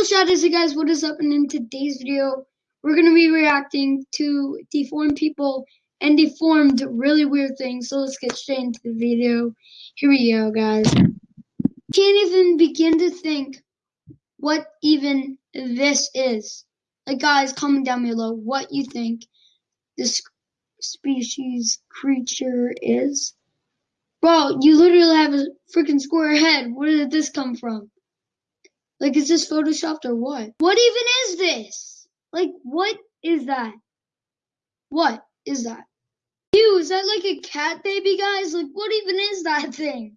So shadows, you guys, what is up? And in today's video, we're gonna be reacting to deformed people and deformed really weird things. So let's get straight into the video. Here we go, guys. Can't even begin to think what even this is. Like, guys, comment down below what you think this species creature is. Bro, you literally have a freaking square head. Where did this come from? Like, is this photoshopped or what? What even is this? Like, what is that? What is that? Ew, is that like a cat baby, guys? Like, what even is that thing?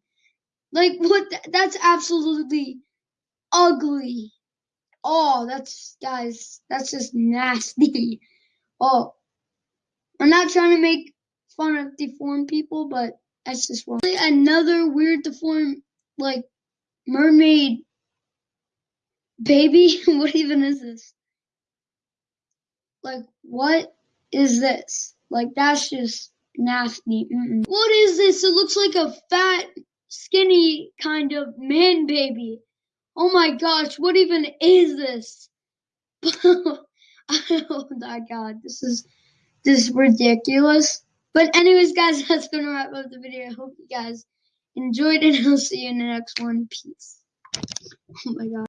Like, what? Th that's absolutely ugly. Oh, that's, guys, that's just nasty. Oh, I'm not trying to make fun of deformed people, but that's just wrong. Another weird deformed, like, mermaid Baby, what even is this? Like, what is this? Like, that's just nasty. Mm-mm. What is this? It looks like a fat, skinny kind of man baby. Oh my gosh, what even is this? oh my god, this is this is ridiculous. But anyways, guys, that's gonna wrap up the video. I hope you guys enjoyed it. I'll see you in the next one. Peace. Oh my god.